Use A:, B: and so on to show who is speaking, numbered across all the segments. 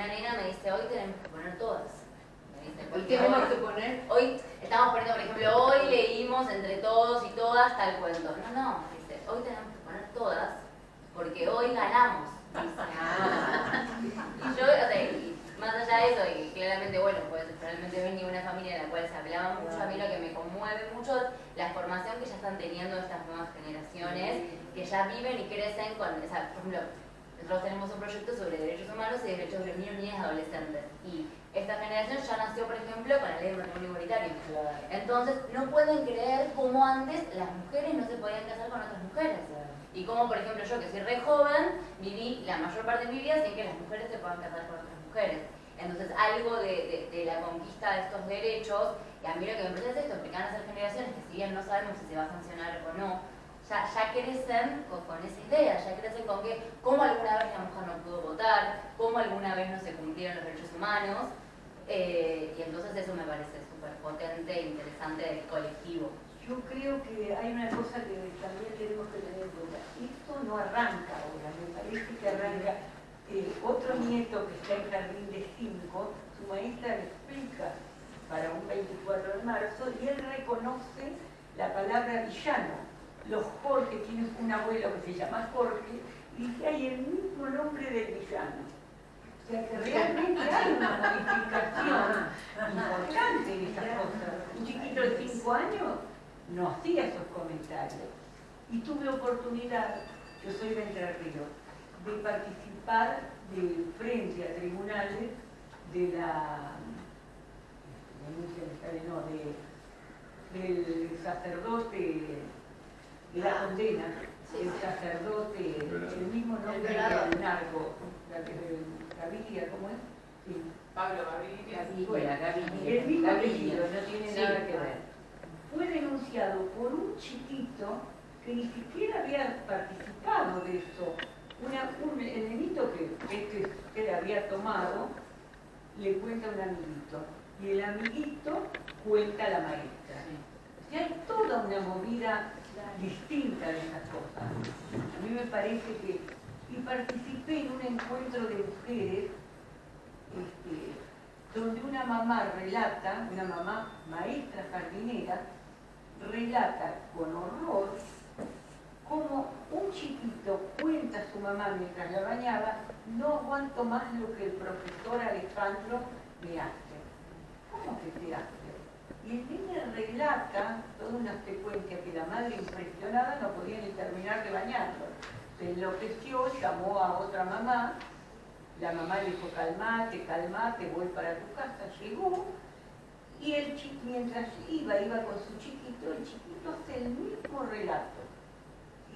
A: una nena me dice, hoy tenemos que poner todas. Me dice,
B: Hoy tenemos que poner.
A: Hoy estamos poniendo, por ejemplo, hoy leímos entre todos y todas tal cuento. No, no, dice, hoy tenemos que poner todas porque hoy ganamos. dice. Y yo, o sea, y más allá de eso, y claramente, bueno, pues realmente venía de una familia en la cual se hablaba mucho, a mí lo que me conmueve mucho es la formación que ya están teniendo estas nuevas generaciones, que ya viven y crecen con, o sea, por ejemplo, nosotros tenemos un proyecto sobre derechos humanos y derechos de niños, niñas y adolescentes. Y esta generación ya nació, por ejemplo, con la ley de matrimonio igualitario. Entonces, no pueden creer cómo antes las mujeres no se podían casar con otras mujeres. Y como, por ejemplo, yo que soy re joven, viví la mayor parte de mi vida sin que las mujeres se puedan casar con otras mujeres. Entonces, algo de, de- de la conquista de estos derechos, y a mí lo que me parece es esto, porque van a ser generaciones que si bien no sabemos si se va a sancionar o no, ya, crecen con, esa idea, ya crecen con que cómo alguna vez la mujer no pudo votar, cómo alguna vez no se cumplieron los derechos humanos, eh, y entonces eso me parece súper potente e interesante del colectivo.
B: Yo creo que hay una cosa que también tenemos que tener en cuenta. Esto no arranca ahora, me parece que arranca. eh, otro nieto que está en jardín de 5, su maestra le explica para un 24 de marzo y él reconoce la palabra villano. Los Jorge, tiene un abuelo que se llama Jorge, y dice, hay el mismo nombre del villano. O sea que realmente hay una modificación importante en esas cosas. Un chiquito de 5 años no hacía esos comentarios. Y tuve oportunidad, yo soy de Entre Ríos, de participar de frente a tribunales de la sale, no, de, del sacerdote de la condena, el sacerdote, el mismo nombre del narco, la que Gaviria, ¿cómo es? Sí.
C: Pablo Gaviria.
B: Bueno,
D: Gaviria,
B: el mismo
D: Gaviria.
B: no tiene
D: Sí.
B: nada que ver. Fue denunciado por un chiquito que ni siquiera había participado de eso. Una- un enemigo que este que había tomado le cuenta a un amiguito y el amiguito cuenta a la maestra. O sea, hay toda una movida distinta de esas cosas. A mí me parece que, y participé en un encuentro de mujeres este, donde una mamá relata, una mamá maestra jardinera, relata con horror cómo un chiquito cuenta a su mamá mientras la bañaba, no aguanto más lo que el profesor Alejandro me hace. ¿Cómo que te hace? Y niño relata toda una secuencia que la madre impresionada no podía ni terminar de bañarlo. Se enloqueció, llamó a otra mamá, la mamá le dijo calmate, calmate, voy para tu casa, llegó y el chi- mientras iba, iba con su chiquito, el chiquito hace el mismo relato.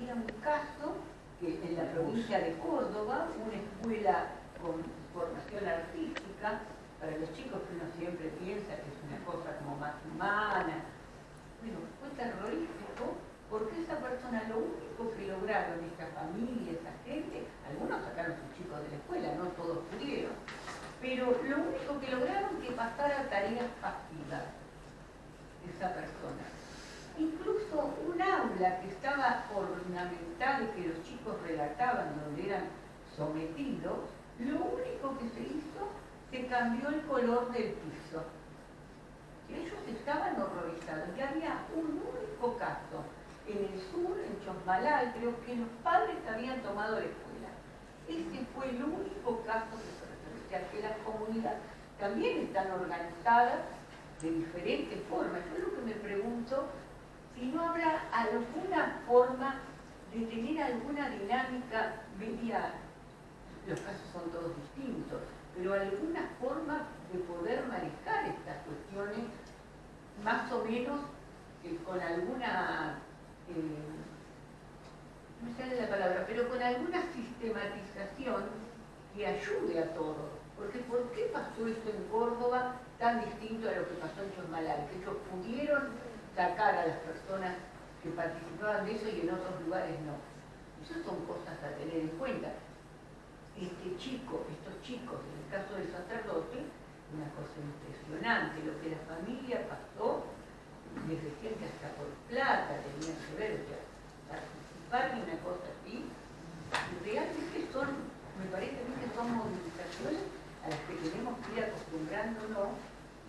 B: Era un caso que en la provincia de Córdoba, una escuela con formación artística, para los chicos que uno siempre piensa que es una cosa como más humana. Bueno, fue terrorífico porque esa persona lo único que lograron, esa familia, esa gente, algunos sacaron a sus chicos de la escuela, no todos pudieron, pero lo único que lograron que pasara tareas pasivas esa persona. Incluso un aula que estaba ornamental, que los chicos relataban donde eran sometidos, lo único que se hizo, se cambió el color del piso. Ellos estaban horrorizados. Y había un único caso en el sur, en Chosmalal, creo que los padres habían tomado la escuela. Ese fue el único caso que se. O sea, que las comunidades también están organizadas de diferentes formas. Yo lo que me pregunto, si no habrá alguna forma de tener alguna dinámica media, los casos son todos distintos, pero alguna forma de poder manejar estas cuestiones más o menos con alguna, eh, no me sale la palabra, pero con alguna sistematización que ayude a todo. Porque ¿por qué pasó esto en Córdoba tan distinto a lo que pasó en Chosmalal? Que ellos pudieron sacar a las personas que participaban de eso y en otros lugares no. Esas son cosas a tener en cuenta. Este chico, estos chicos, en el caso del sacerdote, una cosa impresionante, lo que la familia pasó, les decían que hasta por plata tenían que ver, o participar en una cosa así, realmente son, me parece a mí que son movilizaciones a las
E: nombrándonos,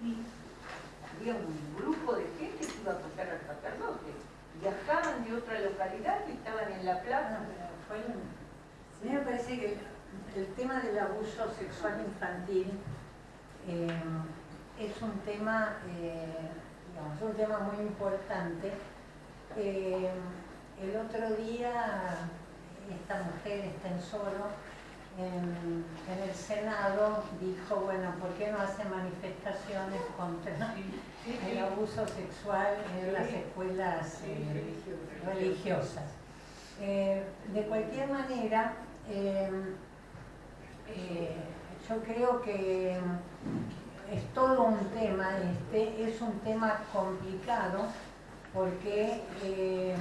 E: y había un grupo de gente que iba a pasar al sacerdote. Viajaban de otra localidad y estaban en la plaza.
C: A mí me parece que el tema del abuso sexual infantil eh, es un tema, eh, digamos, un tema muy importante. Eh, el otro día esta mujer, está en solo, en, el Senado dijo, bueno, ¿por qué no hace manifestaciones contra el abuso sexual en las escuelas religiosas? de cualquier manera, eh, yo creo que es todo un tema este, es un tema complicado porque eh,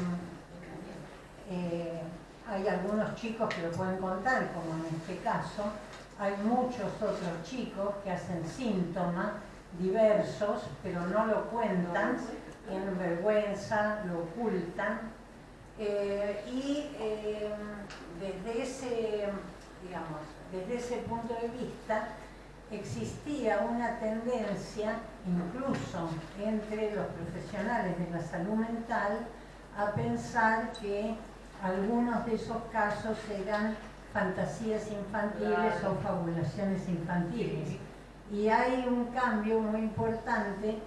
C: eh, hay algunos chicos que lo pueden contar, como en este caso, hay muchos otros chicos que hacen síntomas diversos, pero no lo cuentan, tienen vergüenza, lo ocultan, y desde ese, digamos, desde ese punto de vista, existía una tendencia, incluso entre los profesionales de la salud mental, a pensar que algunos de esos casos eran fantasías infantiles o fabulaciones infantiles. Y hay un cambio muy importante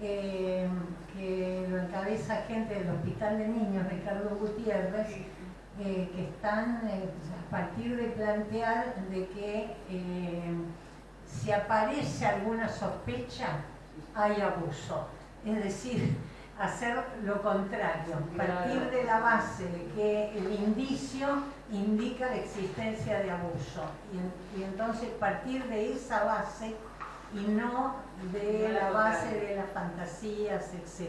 C: eh, que lo encabeza gente del Hospital de Niños, Ricardo Gutiérrez, eh, que están eh, a partir de plantear de que eh, si aparece alguna sospecha, hay abuso. Es decir, hacer lo contrario, partir de la base de que el indicio indica la existencia de abuso y, entonces partir de esa base y no de la base de las fantasías, etc.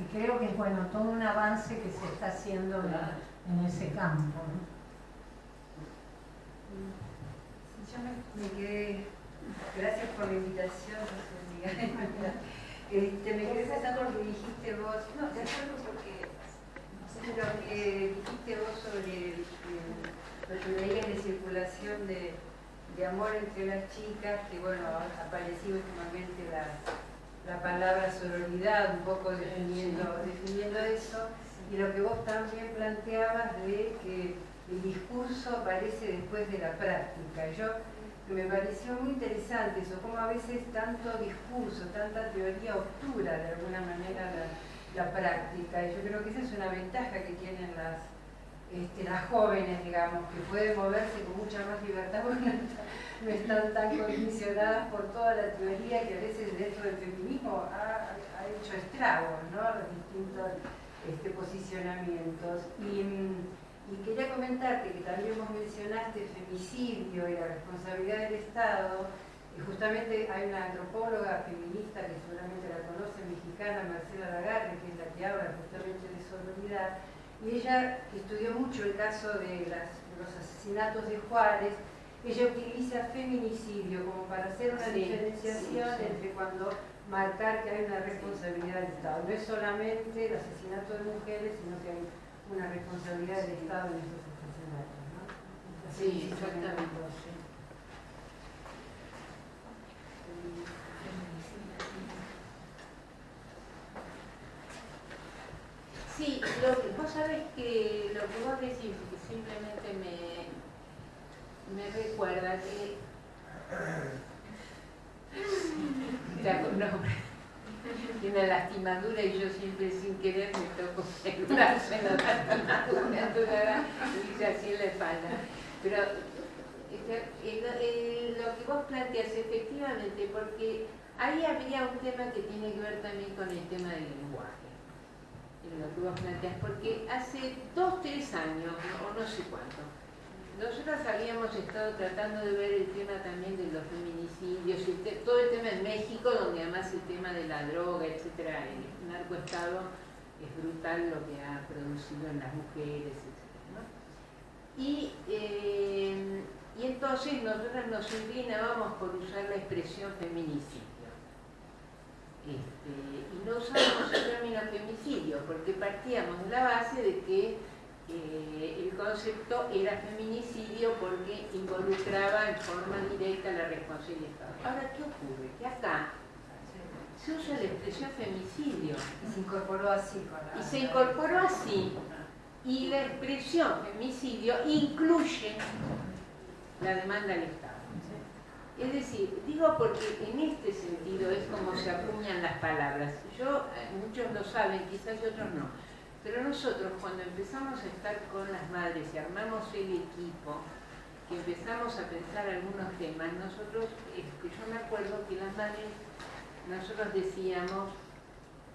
C: Y creo que es bueno, todo un avance que se está haciendo en ese campo.
E: yo me, quedé, gracias por la invitación, este, me quedé pensando lo que dijiste vos, no, te acuerdo porque lo que dijiste vos sobre lo que veías de circulación de, de, amor entre las chicas, que bueno, ha aparecido últimamente la, la palabra sororidad, un poco definiendo, definiendo eso y lo que vos también planteabas de que el discurso aparece después de la práctica. Yo me pareció muy interesante eso, como a veces tanto discurso, tanta teoría obtura de alguna manera la, práctica. Y yo creo que esa es una ventaja que tienen las, este, las jóvenes, digamos, que pueden moverse con mucha más libertad porque no están tan condicionadas por toda la teoría que a veces dentro del feminismo ha, hecho estragos, ¿no? Los distintos este, posicionamientos. Y, quería comentarte que también vos mencionaste el femicidio y la responsabilidad del Estado. Y justamente hay una antropóloga feminista que seguramente la conoce, mexicana, Marcela Lagarde, que es la que habla justamente de sororidad. Y ella, estudió mucho el caso de, los asesinatos de Juárez, ella utiliza feminicidio como para hacer una diferenciación entre cuando marcar que hay una responsabilidad del Estado. No es solamente el asesinato de mujeres, sino que hay una responsabilidad del Estado en esos asesinatos. ¿no?
C: sí, exactamente. Sí, lo que, vos sabés que lo que vos decís simplemente me, me recuerda que no, una lastimadura y yo siempre sin querer me toco el brazo en la lastimadura y así en la espalda. Pero este, lo que vos planteas efectivamente, porque ahí habría un tema que tiene que ver también con el tema del lenguaje. Lo que vos planteas, porque hace dos, tres años, o no sé cuánto, nosotros habíamos estado tratando de ver el tema también de los feminicidios, y todo el tema en México, donde además el tema de la droga, etcétera, el narcoestado es brutal lo que ha producido en las mujeres, etcétera. Y, eh, y entonces nosotros nos inclinábamos por usar la expresión feminicidio. Este, y no usábamos el término femicidio, porque partíamos de la base de que
D: eh, el concepto era feminicidio porque involucraba en forma directa la responsabilidad del Estado. Ahora, ¿qué ocurre? Que acá se usa la expresión femicidio.
E: Y se incorporó así con la...
D: Y se incorporó así. Y la expresión femicidio incluye la demanda del Estado. Es decir, digo porque en este sentido es como se acuñan las palabras. Yo, eh, muchos lo saben, quizás otros no. Pero nosotros cuando empezamos a estar con las madres y armamos el equipo, que empezamos a pensar algunos temas, nosotros, este, yo me acuerdo que las madres, nosotros decíamos,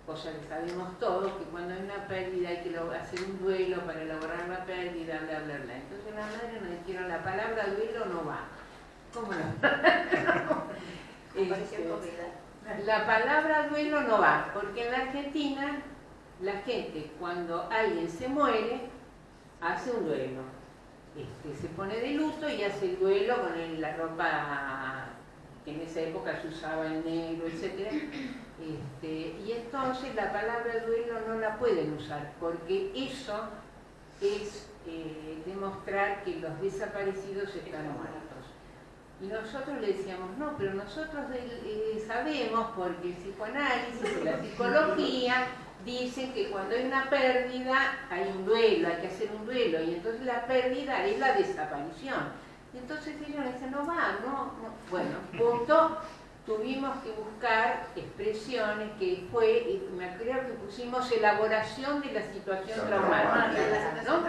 D: cosa que sabemos todos, que cuando hay una pérdida hay que hacer un duelo para elaborar la pérdida, bla, bla, bla. Entonces las madres nos dijeron, la palabra duelo no va. ¿Cómo no? Este, la palabra duelo no va, porque en la Argentina la gente cuando alguien se muere hace un duelo. Este, se pone de luto y hace el duelo con la ropa que en esa época se usaba en negro, etc. Este, y entonces la palabra duelo no la pueden usar, porque eso es eh, demostrar que los desaparecidos están muertos. Y nosotros le decíamos, no, pero nosotros eh, sabemos, porque el psicoanálisis y la psicología dicen que cuando hay una pérdida hay un duelo, hay que hacer un duelo, y entonces la pérdida es la desaparición. Y entonces ellos dicen, no va, no, no. Bueno, punto, tuvimos que buscar expresiones que fue, me creo que pusimos elaboración de la situación traumática, ¿no?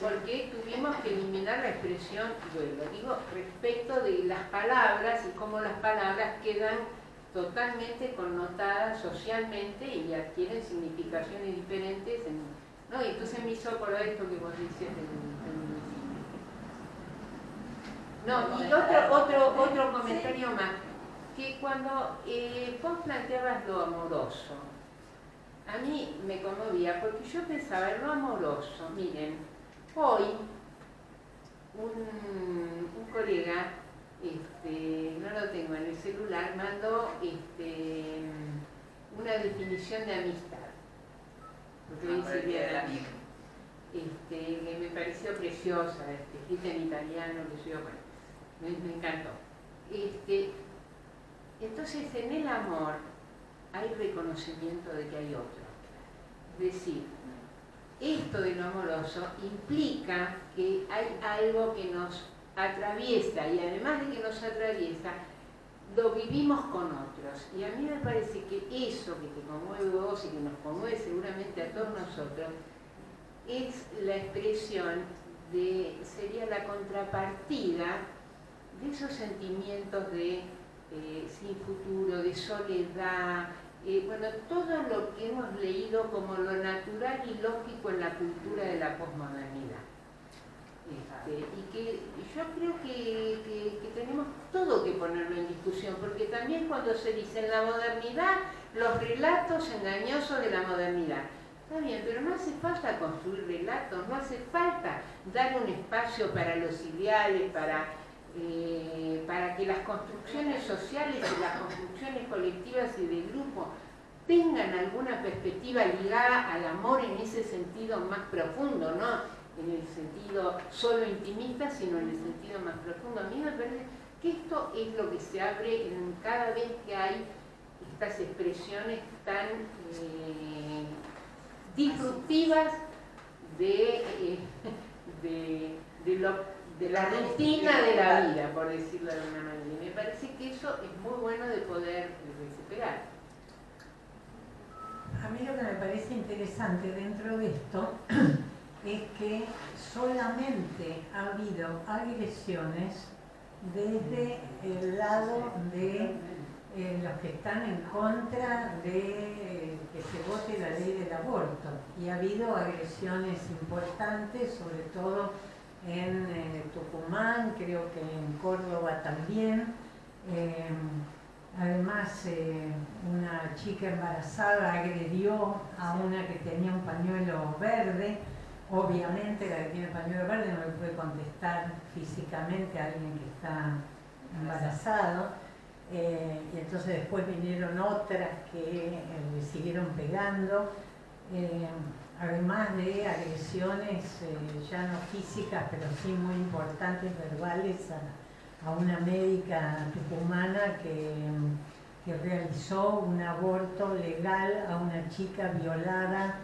D: Porque tuvimos que eliminar la expresión duelo. Digo, respecto de las palabras y cómo las palabras quedan totalmente connotadas socialmente y adquieren significaciones diferentes. ¿no? Y entonces me hizo por esto que vos dices No, y otro, otro, otro comentario más, que cuando eh, vos planteabas lo amoroso, a mí me conmovía porque yo pensaba en lo amoroso, miren, hoy un, un colega este, no lo tengo en el celular, mandó este, una definición de amistad. Porque ah, dice este, que me pareció preciosa, este, escrita en italiano, que yo, bueno, me, encantó. Este, entonces, en el amor hay reconocimiento de que hay otro. Es decir, esto de lo amoroso implica que hay algo que nos atraviesa y además de que nos atraviesa, lo vivimos con otros. Y a mí me parece que eso que te conmueve vos y que nos conmueve seguramente a todos nosotros, es la expresión de, sería la contrapartida de esos sentimientos de eh, sin futuro, de soledad, eh, bueno, todo lo que hemos leído como lo natural y lógico en la cultura de la posmodernidad. Este, y que yo creo que, tenemos todo que ponerlo en discusión, porque también cuando se dice en la modernidad, los relatos engañosos de la modernidad. Está bien, pero no hace falta construir relatos, no hace falta dar un espacio para los ideales, para, eh, para que las construcciones sociales y las construcciones colectivas y de grupo tengan alguna perspectiva ligada al amor en ese sentido más profundo, ¿no? en el sentido solo intimista, sino en el sentido más profundo. A mí me parece que esto es lo que se abre cada vez que hay estas expresiones tan eh, disruptivas eh, de, de, la rutina de la vida, por decirlo de alguna manera. Y me parece que eso es muy bueno de poder recuperar.
C: A mí lo que me parece interesante dentro de esto es que solamente ha habido agresiones desde el lado de eh, los que están en contra de que se vote la ley del aborto. Y ha habido agresiones importantes, sobre todo en eh, Tucumán, creo que en Córdoba también. Eh, además, una chica embarazada agredió a una que tenía un pañuelo verde Obviamente la que tiene el pañuelo verde no le puede contestar físicamente a alguien que está embarazado. Eh, y entonces después vinieron otras que eh, le siguieron pegando. Además de agresiones eh, ya no físicas, pero sí muy importantes, verbales, a, una médica tucumana que, que, realizó un aborto legal a una chica violada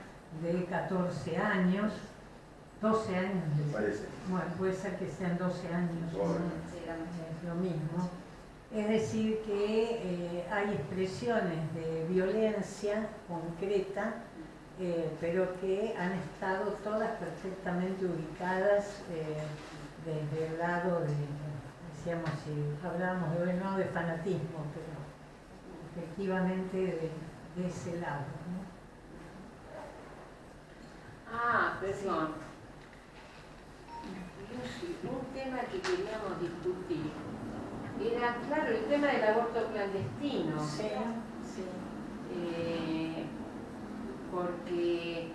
C: de 14 años, 12 años.
F: Parece.
C: Bueno, puede ser que sean 12 años, es lo mismo. Es decir, que eh, hay expresiones de violencia concreta eh, pero que han estado todas perfectamente ubicadas eh, desde el lado de, decíamos, si hablamos de, no de fanatismo, pero efectivamente de, ese lado.
D: Ah, perdón. un tema que queríamos discutir era, claro, el tema del aborto clandestino.
C: Sí, sí.
D: Eh, porque,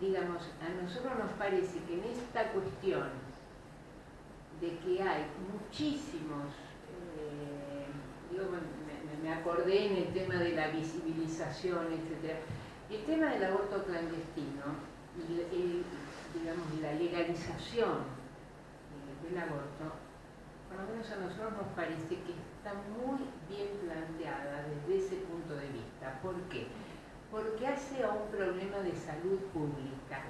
D: digamos, a nosotros nos parece que en esta cuestión de que hay muchísimos, eh, me, acordé en el tema de la visibilización, etc. El tema del aborto clandestino, y, digamos, la legalización del aborto, por lo menos a nosotros nos parece que está muy bien planteada desde ese punto de vista. ¿Por qué? Porque hace a un problema de salud pública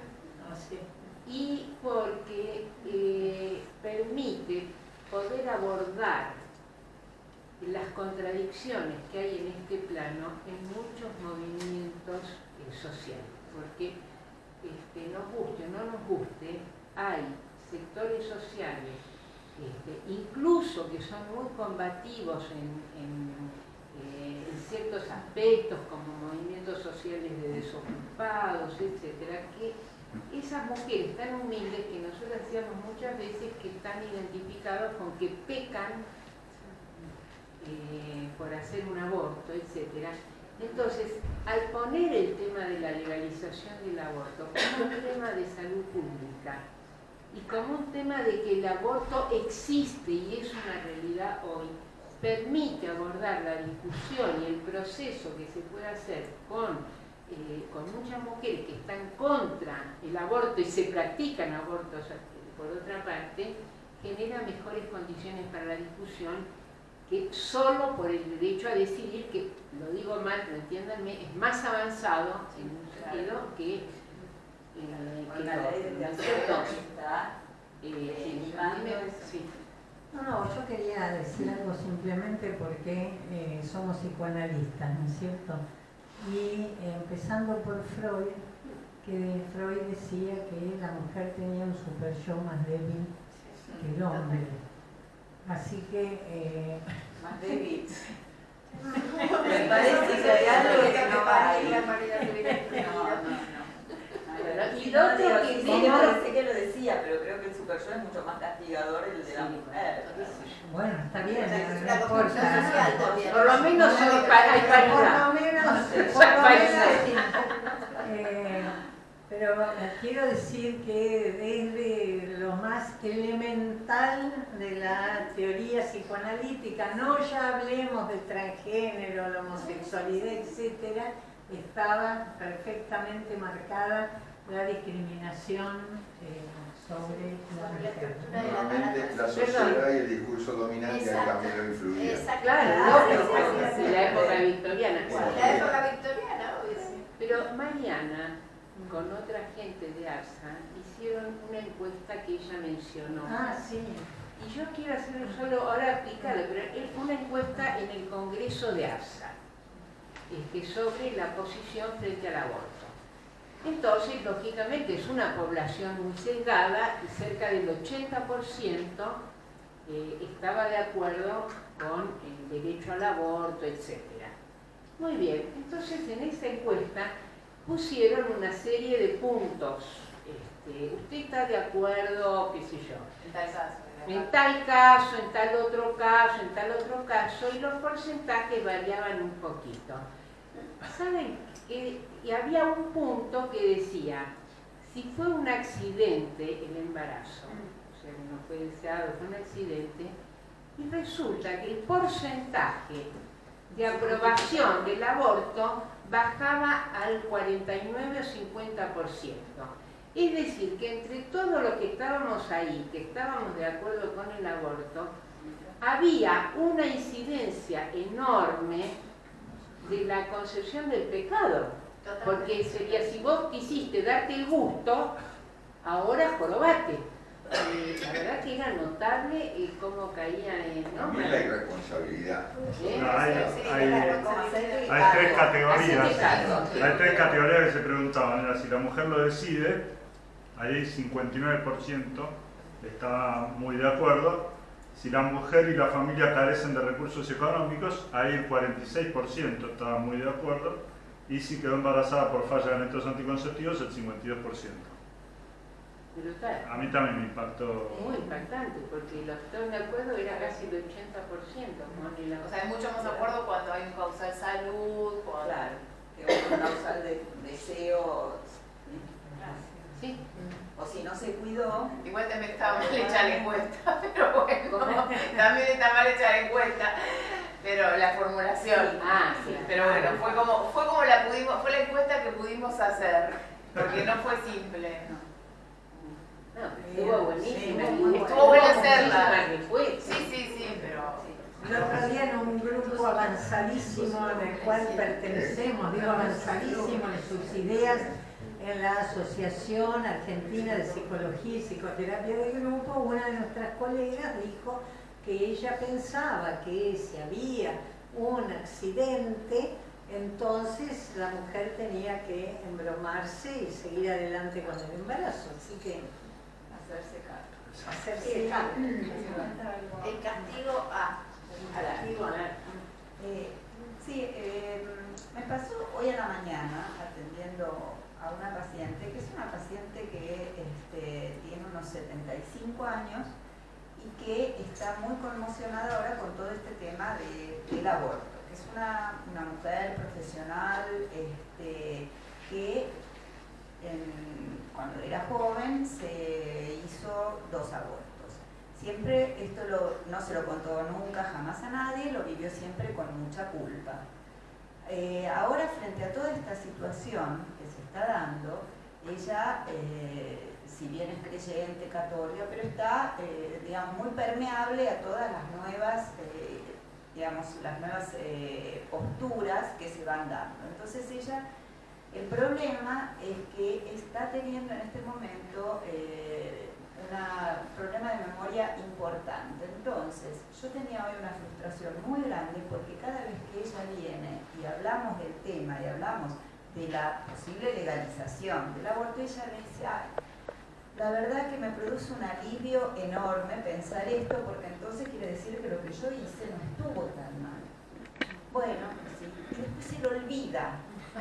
D: y porque eh, permite poder abordar las contradicciones que hay en este plano en muchos movimientos eh, sociales. Porque este, nos guste o no nos guste, hay sectores sociales este, incluso que son muy combativos eh, en, ciertos aspectos como movimientos sociales de desocupados, etcétera, que esas mujeres tan humildes que nosotros decíamos muchas veces que están identificados con que pecan eh, por hacer un aborto, etcétera. Entonces, al poner el tema de la legalización del aborto como un tema de salud pública, y como un tema de que el aborto existe y es una realidad hoy, permite abordar la discusión y el proceso que se puede hacer con, eh, con muchas mujeres que están contra el aborto y se practican abortos por otra parte, genera mejores condiciones para la discusión que solo por el derecho a decidir, que lo digo mal, pero entiéndanme, es más avanzado en un sentido que
G: la ley de
C: No, no, yo quería decir algo simplemente porque eh, somos psicoanalistas, ¿no es cierto? Y eh, empezando por Freud, que Freud decía que la mujer tenía un super yo más débil que el hombre. Así que...
G: Eh, más débil. Me parece que hay algo que no va ahí. No, no, no. Y lo otro que sí, sé que lo decía, pero creo que el super yo es mucho más castigador el de la mujer.
C: Bueno, está bien, no
D: importa. Por lo menos hay paridad. Por lo menos, por lo
C: menos. pero quiero decir que desde lo más elemental de la teoría psicoanalítica, no ya hablemos del transgénero, la homosexualidad, etcétera, estaba perfectamente marcada la discriminación eh, sobre la mujer.
F: Normalmente la sociedad y el discurso dominante también lo influían.
D: Claro, en la época victoriana.
G: En la época victoriana, obvio.
D: Pero Mariana, con otra gente de ARSA, hicieron una encuesta que ella mencionó.
C: Ah, sí.
D: Y yo quiero hacer solo, ahora aplicarlo, pero es una encuesta en el Congreso de ARSA, este, sobre la posición frente al aborto. Entonces, lógicamente, es una población muy sesgada y cerca del 80% eh, estaba de acuerdo con el derecho al aborto, etc. Muy bien, entonces en esa encuesta pusieron una serie de puntos. Este, usted está de acuerdo, qué sé yo.
G: En tal caso.
D: En tal caso, en tal otro caso, en tal otro caso, y los porcentajes variaban un poquito. ¿Saben y había un punto que decía, si fue un accidente el embarazo, o sea, no fue deseado, fue un accidente, y resulta que el porcentaje de aprobación del aborto bajaba al 49 o 50%. Es decir, que entre todos los que estábamos ahí, que estábamos de acuerdo con el aborto, había una incidencia enorme de la concepción del pecado. Porque sería, si vos quisiste darte el gusto, ahora jorobate. Eh, la verdad que era notable eh, cómo caía en... ¿no?
F: También la irresponsabilidad.
D: ¿Eh?
H: No, hay, hay-
G: Hay
H: hay tres categorías. Hay tres categorías que se preguntaban. Era si la mujer lo decide, ahí 59% está muy de acuerdo. Si la mujer y la familia carecen de recursos económicos, ahí el 46% estaba muy de acuerdo. Y si quedó embarazada por falla de métodos anticonceptivos, el 52%.
D: Pero está
H: A mí también me impactó.
D: muy impactante, porque los que estaban de acuerdo era casi el 80%. con el
A: O sea, hay mucho más acuerdo cuando hay un causal salud, cuando...
G: Claro, que un causal de deseo,
D: Sí.
G: O si no se cuidó,
A: Igual también está mal hecha la encuesta, pero bueno, también está mal hecha la encuesta, pero la formulación.
D: Ah, sí.
A: Pero bueno, fue como, fue como la pudimos, fue la encuesta que pudimos hacer, porque no fue simple.
D: No, estuvo buenísimo.
C: Sí,
A: Estuvo bueno
D: muchísimas
A: hacerla. Sí, sí, sí, pero...
C: El otro día en un grupo avanzadísimo en el cual pertenecemos, digo avanzadísimo en sus ideas, en la Asociación Argentina de Psicología y Psicoterapia del grupo, una de nuestras colegas dijo que ella pensaba que si había un accidente, entonces la mujer tenía que embromarse y seguir adelante con el embarazo. Así que
G: hacerse cargo.
C: hacerse cargo.
G: El castigo a, a la Eh, sí, eh, me pasó hoy en la mañana atendiendo a una paciente, que es una paciente que este, tiene unos 75 años y que está muy conmocionada ahora con todo este tema de- del aborto. que Es una, una mujer profesional este, que cuando era joven se hizo dos abortos. Siempre, esto lo- no se lo contó nunca jamás a nadie, lo vivió siempre con mucha culpa. Eh, ahora, frente a toda esta situación está dando, ella, eh, si bien es creyente, católica, pero está, eh, digamos, muy permeable a todas las nuevas, eh, digamos, las nuevas posturas que se van dando. Entonces ella, el problema es que está teniendo en este momento un problema de memoria importante. Entonces, yo tenía hoy una frustración muy grande porque cada vez que ella viene y hablamos del tema y hablamos de la posible legalización del aborto, ella me dice, "Ay, la verdad que me produce un alivio enorme pensar esto porque entonces quiere decir que lo que yo hice no estuvo tan mal. Bueno, sí, y después se lo olvida.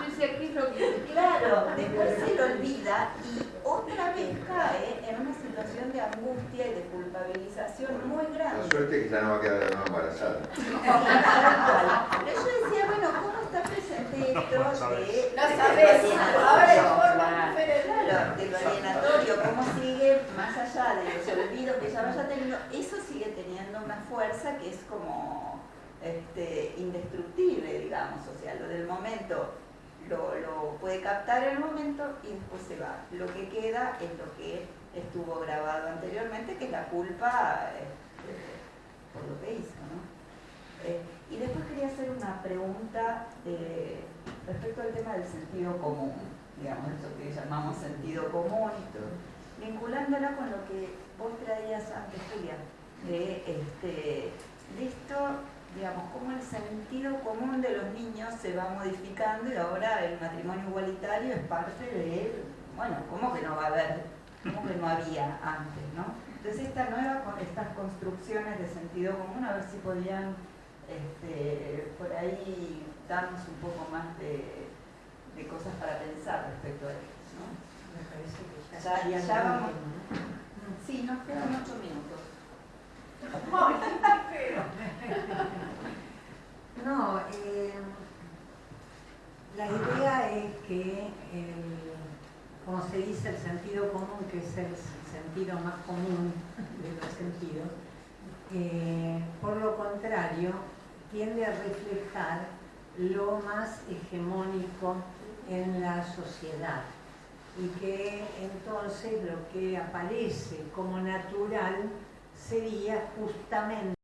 D: Yo decía, ¿qué es lo que
G: Claro, después se lo olvida y otra vez cae en una situación de angustia y de culpabilización muy
F: La
G: grande.
F: suerte es que ya no va a quedar embarazada.
G: Pero yo decía, bueno, ¿cómo esto
H: No sabes.
G: de,
A: No sabes,
G: lo
A: ahora hay
G: alienatorio? cómo sigue más allá de los olvidos que ya vaya teniendo, eso sigue teniendo una fuerza que es como este, indestructible, digamos, o sea, lo del momento lo, lo puede captar en el momento y después se va. Lo que queda es lo que estuvo grabado anteriormente, que es la culpa este, por lo que hizo, ¿no? Eh, y después quería hacer una pregunta respecto al tema del sentido común, digamos, eso que llamamos sentido común y todo, vinculándola con lo que vos traías antes, Julia, de, este, de esto, digamos, cómo el sentido común de los niños se va modificando y ahora el matrimonio igualitario es parte de, bueno, ¿cómo que no va a haber? ¿Cómo que no había antes, no? Entonces esta nueva, estas construcciones de sentido común, a ver si podían este, por ahí darnos un poco más de, de cosas para pensar respecto a esto, ¿no?
C: Me parece que ya,
G: Ya- ya vamos.
C: ¿no?
G: Sí, nos quedan ocho minutos.
C: No, eh, la idea es que, el- como se dice, el sentido común, que es el sentido más común de los sentidos, eh, por lo contrario, tiende a reflejar lo más hegemónico en la sociedad y que entonces lo que aparece como natural sería justamente